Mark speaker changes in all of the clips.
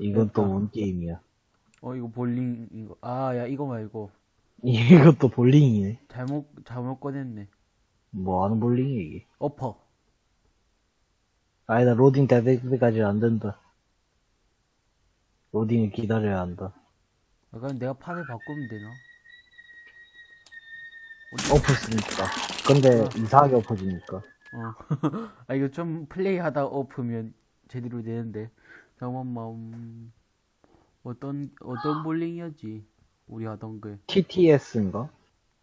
Speaker 1: 이건 또 뭔 게임이야.
Speaker 2: 어, 이거 볼링, 이거. 아, 야, 이거 말고.
Speaker 1: 이것도 볼링이네.
Speaker 2: 잘못, 잘못 꺼냈네.
Speaker 1: 뭐 하는 볼링이야, 이게.
Speaker 2: 어퍼.
Speaker 1: 아니다, 로딩 될 때까지 안 된다. 로딩을 기다려야 한다.
Speaker 2: 아, 그럼 내가 판을 바꾸면 되나?
Speaker 1: 엎었으니까. 근데 이상하게 엎어지니까.
Speaker 2: 어. 아, 이거 좀 플레이 하다 엎으면 제대로 되는데. 잠깐만, 음, 어떤, 어떤 볼링이었지? 우리 하던 게.
Speaker 1: TTS인가?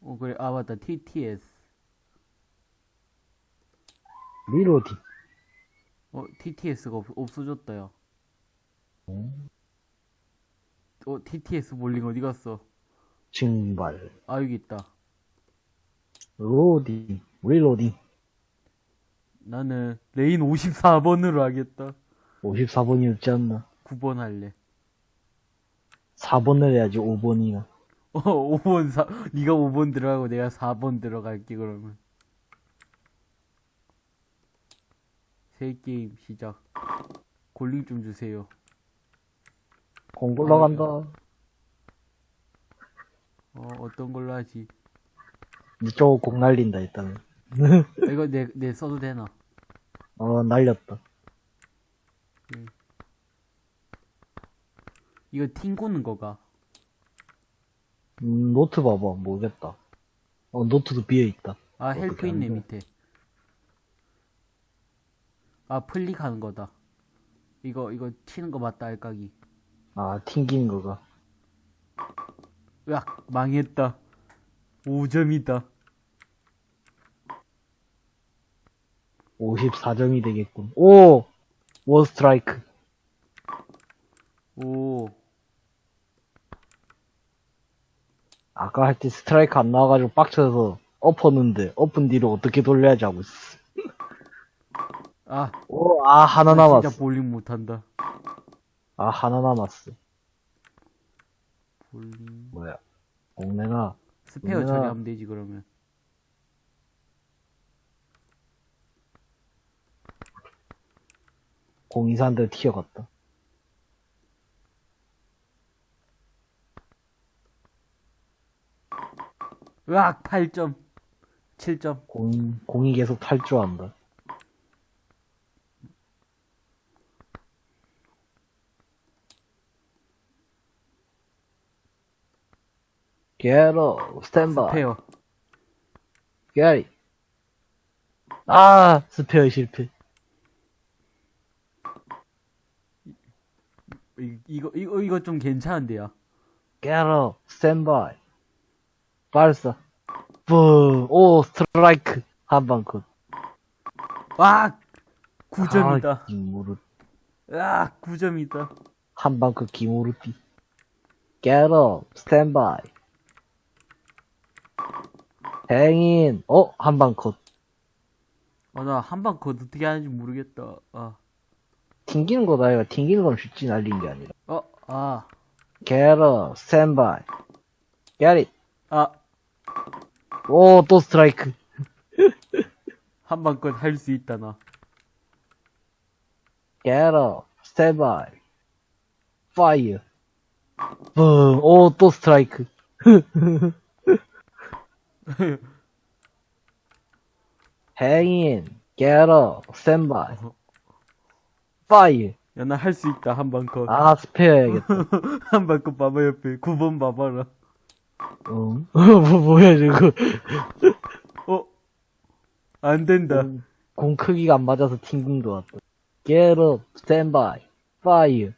Speaker 2: 어, 그래. 아, 맞다. TTS.
Speaker 1: reloading.
Speaker 2: 어, TTS가 없, 없어졌다, 야.
Speaker 1: 음,
Speaker 2: 어, TTS 볼링 어디 갔어?
Speaker 1: 증발.
Speaker 2: 아, 여기 있다.
Speaker 1: 로딩. reloading.
Speaker 2: 나는 레인 54번으로 하겠다.
Speaker 1: 54번이 없지 않나?
Speaker 2: 9번 할래.
Speaker 1: 4번을 해야지, 5번이나.
Speaker 2: 어, 5번 사, 네가 5번 들어가고 내가 4번 들어갈게, 그러면. 새 게임 시작. 골링 좀 주세요.
Speaker 1: 공 올라간다.
Speaker 2: 어, 어떤 걸로 하지?
Speaker 1: 이쪽 공 날린다, 일단은.
Speaker 2: 아, 이거 내, 내 써도 되나?
Speaker 1: 어, 날렸다.
Speaker 2: 이거 튕고는 거가.
Speaker 1: 음, 노트 봐봐. 모르겠다. 어, 노트도 비어있다.
Speaker 2: 아, 헬프
Speaker 1: 안
Speaker 2: 있네,
Speaker 1: 돼?
Speaker 2: 밑에. 아, 플릭하는 거다. 이거, 이거 치는 거 맞다, 알까기.
Speaker 1: 아, 튕기는 거가.
Speaker 2: 으악, 망했다. 5점이다.
Speaker 1: 54점이 되겠군. 오! 원 스트라이크.
Speaker 2: 오,
Speaker 1: 아까 할 때 스트라이크 안 나와가지고 빡쳐서 엎었는데, 엎은 뒤로 어떻게 돌려야지 하고 있어.
Speaker 2: 아,
Speaker 1: 오, 아, 하나
Speaker 2: 나
Speaker 1: 남았어.
Speaker 2: 진짜 볼링 못한다.
Speaker 1: 아, 하나 남았어.
Speaker 2: 볼링.
Speaker 1: 뭐야. 공내나.
Speaker 2: 스페어. 처리하면 되지, 그러면.
Speaker 1: 공이사한테 튀어갔다.
Speaker 2: 으악, 8점. 7점.
Speaker 1: 공, 공이 계속 탈주한다. 게로, 스탠바이.
Speaker 2: 스페어.
Speaker 1: 게리. 아, 스페어 실패.
Speaker 2: 이, 이거, 이거, 이거 좀 괜찮은데요.
Speaker 1: 게로, 스탠바이. 발사. 뿡, 오, 스트라이크. 한방 컷.
Speaker 2: 으악! 9점이다.
Speaker 1: 아, 기무르,
Speaker 2: 으악, 9점이다.
Speaker 1: 한방 컷 기무르띠. 게로, 스탠바이. 행인, 어, 한방 컷.
Speaker 2: 아, 나 한방 컷 어떻게 하는지 모르겠다. 아,
Speaker 1: 튕기는 거다, 이거. 튕기는 건 쉽지 날린 게 아니라.
Speaker 2: 어, 아,
Speaker 1: 게로, 스탠바이. 게리.
Speaker 2: 아,
Speaker 1: 오, 또 스트라이크.
Speaker 2: 한방컷할수 있다, 나.
Speaker 1: get up, stand by. Fire. 뿡, 오, 또 스트라이크. Hang in, get up, stand by. Fire.
Speaker 2: 야, 나 할 수 있다, 한 방 컷.
Speaker 1: 아, 스페어 해야겠다.
Speaker 2: 한 방 컷 봐봐, 옆에. 9번 봐봐라.
Speaker 1: 어, 뭐, 뭐야, 저거.
Speaker 2: 어? 안 된다.
Speaker 1: 공, 공 크기가 안 맞아서 튕긴 것 같다. Get up, stand by, fire.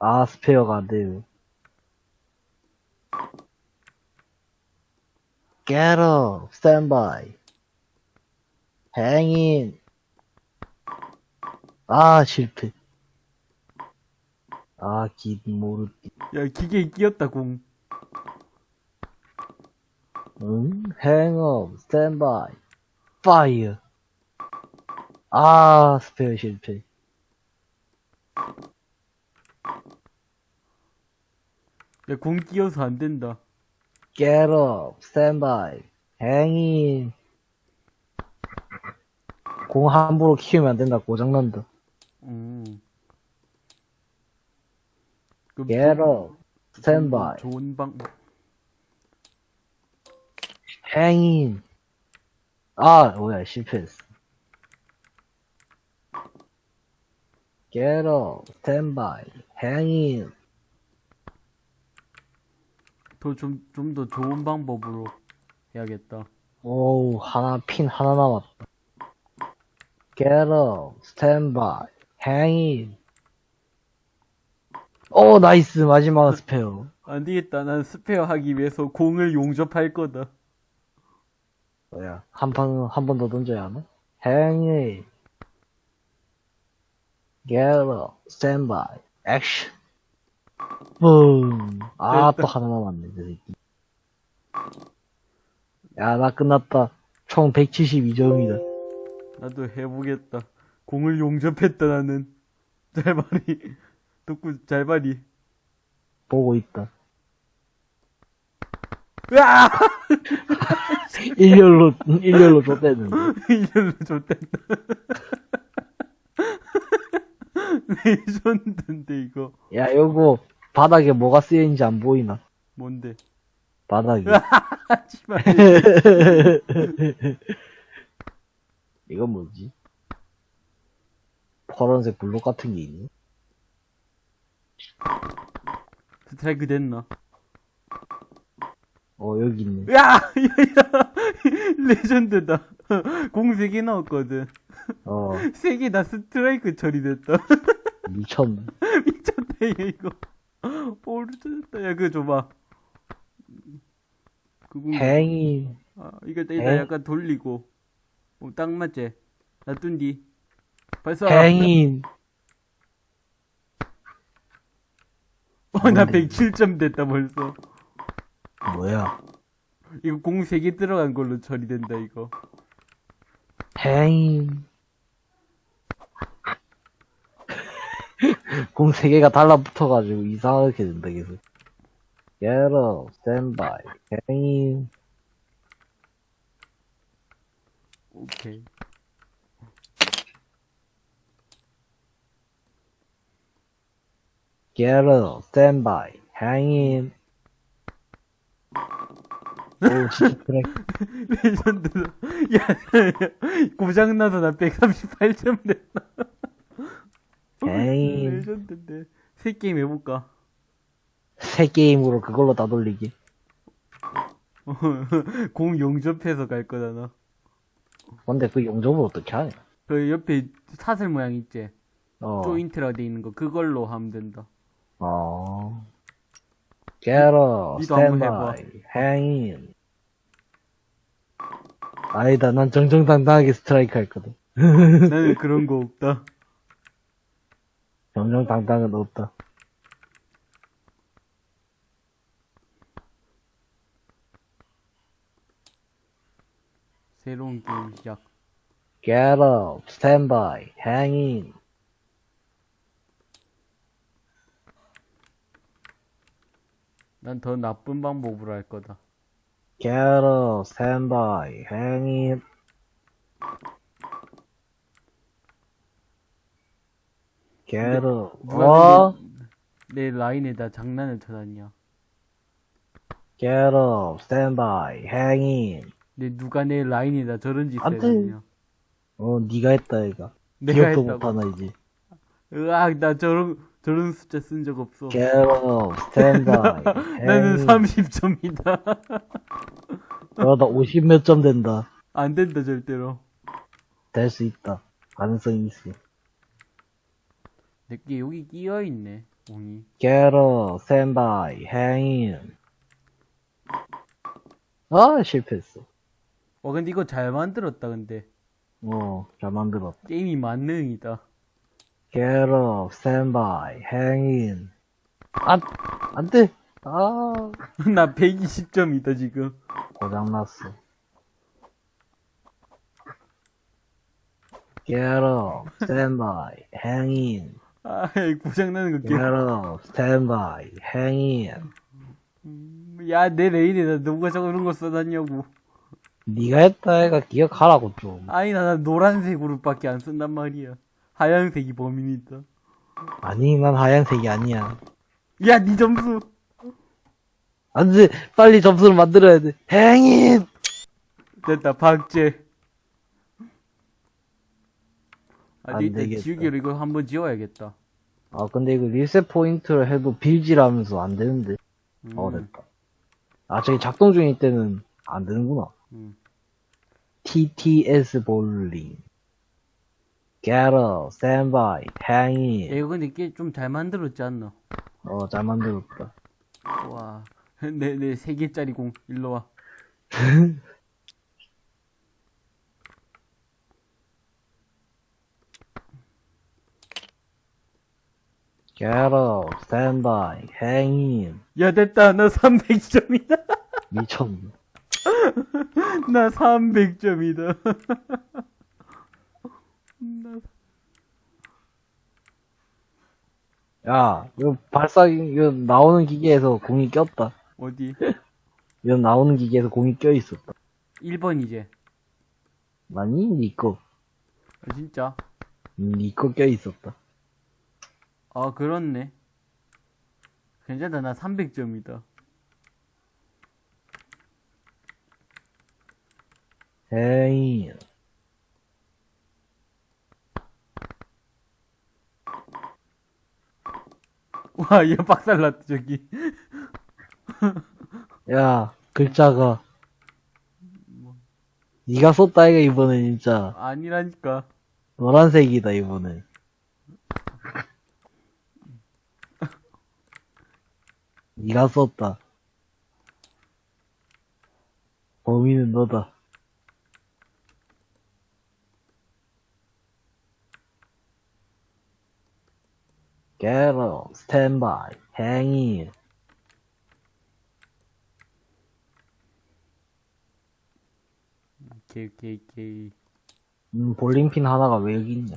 Speaker 1: 아, 스페어가 안 돼요. Get up, stand by. Hang in. 아, 실패. 아, 기, 모르띠.
Speaker 2: 야, 기계에 끼었다, 공.
Speaker 1: 응? Hang up, stand by, fire. 아, 스페어 실패.
Speaker 2: 야, 공 끼어서 안 된다.
Speaker 1: Get up, stand by, hang in. 공 함부로 키우면 안 된다, 고장난다.
Speaker 2: 음.
Speaker 1: Up, stand by,
Speaker 2: 좋은 방,
Speaker 1: hang in. 아, 뭐야, 실패했어. get up, stand by, hang in.
Speaker 2: 더 좀, 좀 더 좋은 방법으로 해야겠다.
Speaker 1: 오우, 하나, 핀 하나 남았다. get up, stand by, hang in. 오, nice, 마지막 스페어.
Speaker 2: 안 되겠다. 난 스페어 하기 위해서 공을 용접할 거다.
Speaker 1: 뭐야, 한 판, 한 번 더 던져야 하나? hang in. get up, stand by, action. 붐. 아, 또 하나 남았네, 저 새끼. 야, 나 끝났다. 총 172점이다.
Speaker 2: 나도 해보겠다. 공을 용접했다, 나는. 잘발이. 덕구, 잘발이.
Speaker 1: 보고 있다.
Speaker 2: 으아!
Speaker 1: 일렬로, 일렬로 줬대는데.
Speaker 2: 이절로 좋댔다. 레전드인데, 이거.
Speaker 1: 야, 요거, 바닥에 뭐가 쓰여있는지 안 보이나?
Speaker 2: 뭔데?
Speaker 1: 바닥에.
Speaker 2: 하지마.
Speaker 1: 이건 뭐지? 파란색 블록 같은 게 있네?
Speaker 2: 스트라이크 됐나?
Speaker 1: 어, 여기 있네.
Speaker 2: 야! 야, 야! 레전드다. 공 3개 넣었거든.
Speaker 1: 어,
Speaker 2: 3개 다 스트라이크 처리됐다.
Speaker 1: 미쳤네.
Speaker 2: 미쳤다, 얘, 이거. 오르졌다. 야, 그거 줘봐. 그거.
Speaker 1: 행이,
Speaker 2: 아, 이거 일단
Speaker 1: 에?
Speaker 2: 약간 돌리고. 어, 딱 맞지? 놔둔 뒤. 발사.
Speaker 1: 행인.
Speaker 2: 어, 나 107점 됐다, 벌써.
Speaker 1: 뭐야?
Speaker 2: 이거 공 3개 들어간 걸로 처리된다, 이거.
Speaker 1: 행인. 공세 개가 달라붙어가지고 이상하게 된다, 계속. Get up, stand by, 행인.
Speaker 2: 오케이.
Speaker 1: Get up, stand by, 행인. 오, 진짜 그래.
Speaker 2: 레전드다. 야, 고장나서 나 138점 됐다.
Speaker 1: 에이.
Speaker 2: 레전드인데. 새 게임 해볼까?
Speaker 1: 새 게임으로 그걸로 다 돌리기.
Speaker 2: 공 용접해서 갈 거다, 나.
Speaker 1: 근데 그 용접을 어떻게 하냐?
Speaker 2: 그 옆에 사슬 모양 있지?
Speaker 1: 어.
Speaker 2: 조인트라 돼 있는 거, 그걸로 하면 된다.
Speaker 1: 어. Get up,
Speaker 2: 니도
Speaker 1: stand
Speaker 2: 한번
Speaker 1: by, hang in. 아니다, 난 정정당당하게 스트라이크 할 거다.
Speaker 2: 나는 그런 거 없다.
Speaker 1: 정정당당은 없다.
Speaker 2: 새로운 게임 시작.
Speaker 1: Get up, stand by, hang in.
Speaker 2: 난 더 나쁜 방법으로 할 거다.
Speaker 1: Get up, stand by, hang in. Get 어?
Speaker 2: 내, 내 라인에다 장난을 쳐놨냐?
Speaker 1: Get up, stand by, hang in.
Speaker 2: 내 누가 내 라인에다 저런 짓을. 했냐?
Speaker 1: 어, 니가 했다, 얘가.
Speaker 2: 내가
Speaker 1: 기억도
Speaker 2: 했다고.
Speaker 1: 못하나, 이제.
Speaker 2: 으악, 나 저런, 저런 숫자 쓴 적 없어.
Speaker 1: Get up, stand by,
Speaker 2: 나는
Speaker 1: hang in.
Speaker 2: 30점이다.
Speaker 1: 그러다 50 몇 점 된다.
Speaker 2: 안 된다, 절대로.
Speaker 1: 될 수 있다. 가능성이 있어.
Speaker 2: 내게 여기 끼어있네, 공이.
Speaker 1: Get up, stand by, hang in. 아, 실패했어.
Speaker 2: 와, 근데 이거 잘 만들었다, 근데.
Speaker 1: 어, 잘 만들었다.
Speaker 2: 게임이 만능이다.
Speaker 1: Get up, stand by, hang in. 안, 안 돼. 아,
Speaker 2: 나 120점이다, 지금.
Speaker 1: 고장났어. Get up, stand by, hang in.
Speaker 2: 아, 고장나는 거
Speaker 1: Get
Speaker 2: 게.
Speaker 1: up, stand by, hang in.
Speaker 2: 야, 내 레인에다 누가 저런 거 써놨냐고.
Speaker 1: 네가 했다 애가 기억하라고 좀.
Speaker 2: 아니, 나, 나 노란색으로밖에 안 쓴단 말이야. 하얀색이 범인이다.
Speaker 1: 아니, 난 하얀색이 아니야.
Speaker 2: 야, 니 점수.
Speaker 1: 안 돼. 빨리 점수를 만들어야 돼. 행인!
Speaker 2: 됐다, 박제. 아,
Speaker 1: 안 되겠다.
Speaker 2: 지우개로 이거 한번 지워야겠다.
Speaker 1: 아, 근데 이거 리셋 포인트를 해도 빌지라면서 안 되는데.
Speaker 2: 음,
Speaker 1: 어, 됐다. 아, 저기 작동 중일 때는 안 되는구나.
Speaker 2: 음.
Speaker 1: TTS 볼링. Get up, stand by, hang
Speaker 2: 야,
Speaker 1: in.
Speaker 2: 이거 근데 꽤좀잘 만들었지 않나?
Speaker 1: 어, 잘 만들었다.
Speaker 2: 와. 내, 내 세 개짜리 공, 일로 와.
Speaker 1: Get up, stand by, hang in.
Speaker 2: 야, 됐다. 나 300점이다.
Speaker 1: 미쳤네.
Speaker 2: 나 300점이다. 나...
Speaker 1: 야, 이거 발사, 이거 나오는 기계에서 공이 꼈다.
Speaker 2: 어디?
Speaker 1: 이거 나오는 기계에서 공이 껴 있었다.
Speaker 2: 1번 이제.
Speaker 1: 아니, 니꺼.
Speaker 2: 아, 진짜?
Speaker 1: 니꺼 껴 있었다.
Speaker 2: 아, 그렇네. 괜찮다. 나 300점이다.
Speaker 1: hang in.
Speaker 2: 와, 얘 박살났다, 저기.
Speaker 1: 야, 글자가. 니가 썼다, 이가, 이번엔 진짜.
Speaker 2: 아니라니까.
Speaker 1: 노란색이다, 이번엔. 니가 썼다. 범인은 너다. Get up, stand by, hang in.
Speaker 2: 오케이, 오케이, 오케이.
Speaker 1: 음, 볼링핀 하나가 왜 여기 있냐?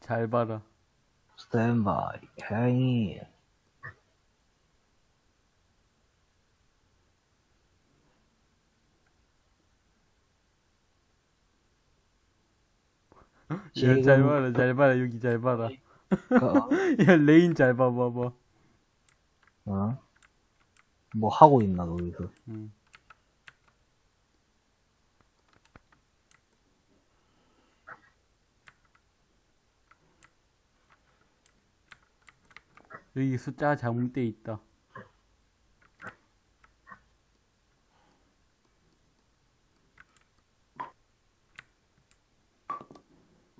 Speaker 2: 잘 봐라.
Speaker 1: Stand by, hang
Speaker 2: 야, 잘 봐라, 잘 봐라, 여기 잘 봐라.
Speaker 1: 가-
Speaker 2: 야, 레인 잘 봐봐봐.
Speaker 1: 어? 뭐 하고 있나, 거기서.
Speaker 2: 음. 여기 숫자가 잘못돼 있다.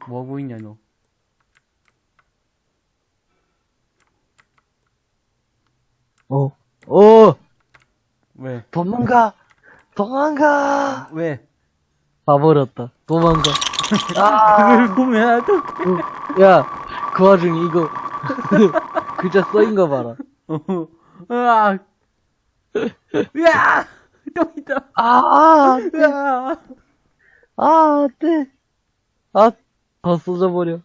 Speaker 2: 뭐 하고 있냐, 너?
Speaker 1: 어, 어!
Speaker 2: 왜?
Speaker 1: 도망가! 도망가!
Speaker 2: 왜?
Speaker 1: 봐버렸다. 도망가. 아!
Speaker 2: 그걸 보면 어떡해.
Speaker 1: 야, 그 와중에 이거, 글자 써인 거 봐라.
Speaker 2: 어, 으악! 으악! 또 있다!
Speaker 1: 아, 아,
Speaker 2: 으악!
Speaker 1: 아, 안 돼. 아, 더 쏟아버려.